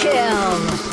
kill!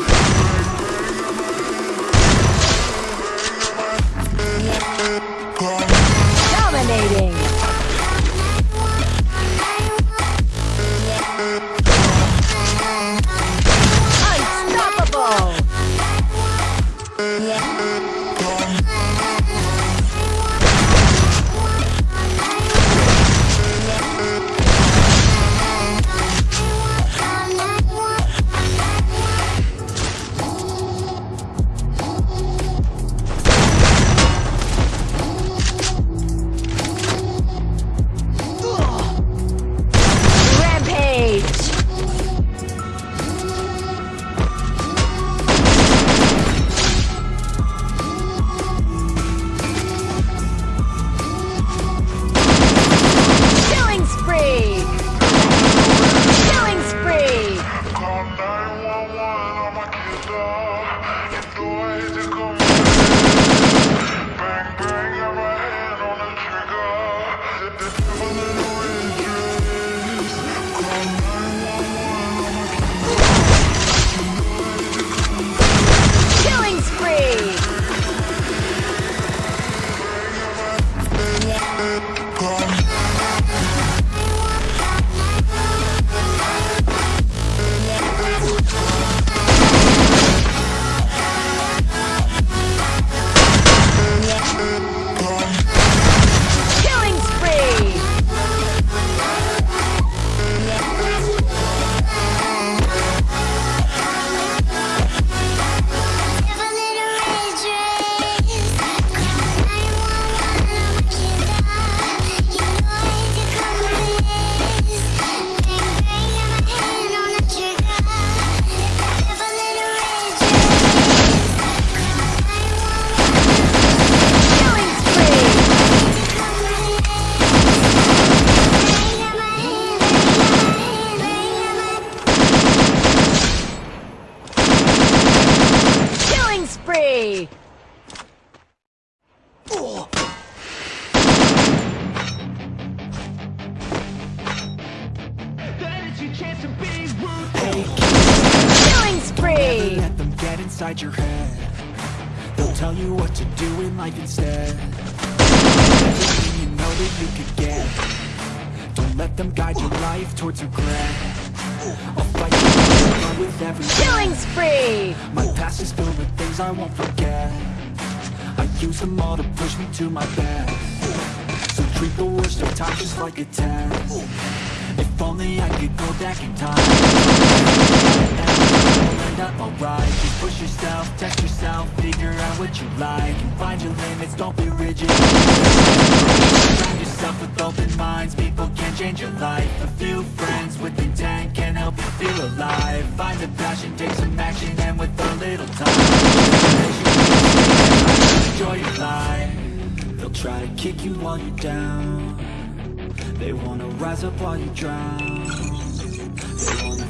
Inside your head. They'll tell you what to do in life instead. Everything you know that you could get. Don't let them guide your life towards regret. I'll fight you with every Killing spree! My past is filled with things I won't forget. I use them all to push me to my best. So treat the worst of times just like a test. If only I could go back in time Up alright Just push yourself, test yourself, figure out what you like And find your limits, don't be rigid. Surround yourself with open minds, people can change your life. A few friends with intent can help you feel alive. Find a passion, take some action, and with a little time Enjoy your life. They'll try to kick you while you're down. They wanna rise up while you drown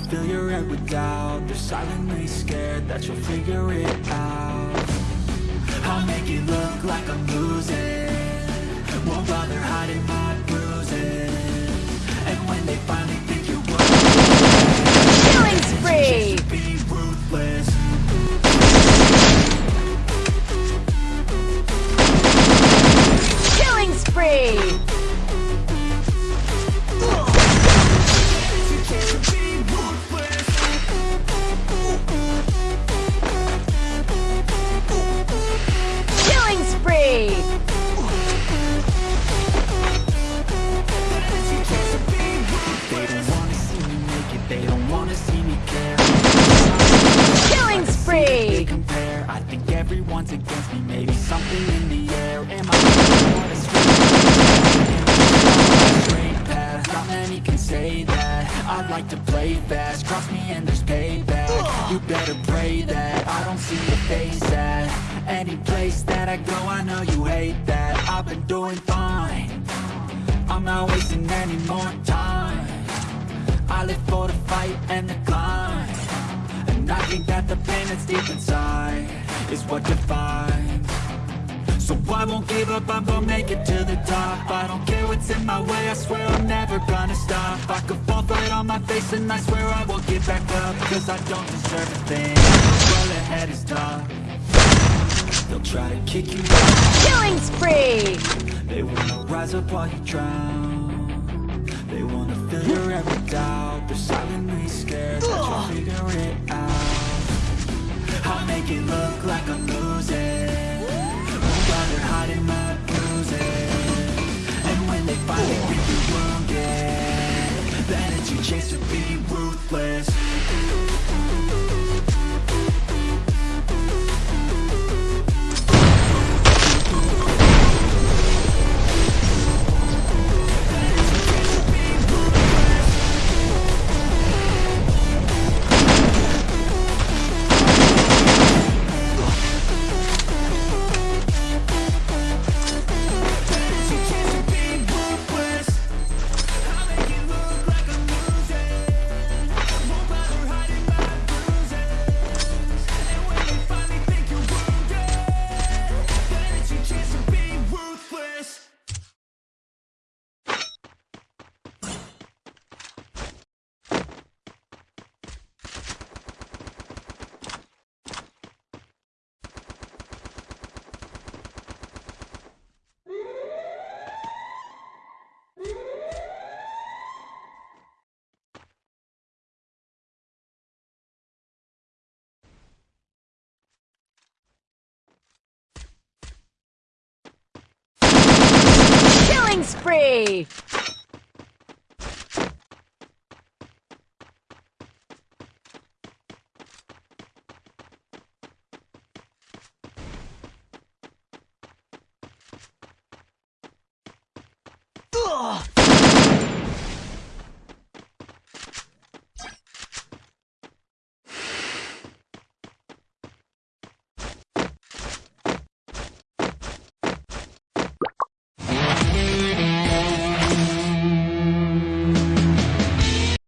fill your head with doubt They're silently scared that you'll figure it out. I'll make it everyone's against me. Maybe something in the air, am I on a straight path? Not many can say that. I like to play fast, cross me and there's payback. You better pray that I don't see your face at Any place that I go, I know you hate that. I've been doing fine. I'm not wasting any more time. I live for the fight and the climb. And I think that the pain that's deep inside Is what defines So I won't give up, I'm gonna make it to the top. I don't care what's in my way, I swear I'm never gonna stop. I could fall flat on my face and I swear I won't get back up Cause I don't deserve a thing, well ahead is tough They'll try to kick you down Killing spree! They wanna rise up while you drown. They wanna fill your with doubt. They're silently scared. That you'll figure it out make it look like I'm losing. Won't bother hiding my bruises And when they finally get you wounded it's your chance to be ruthless free!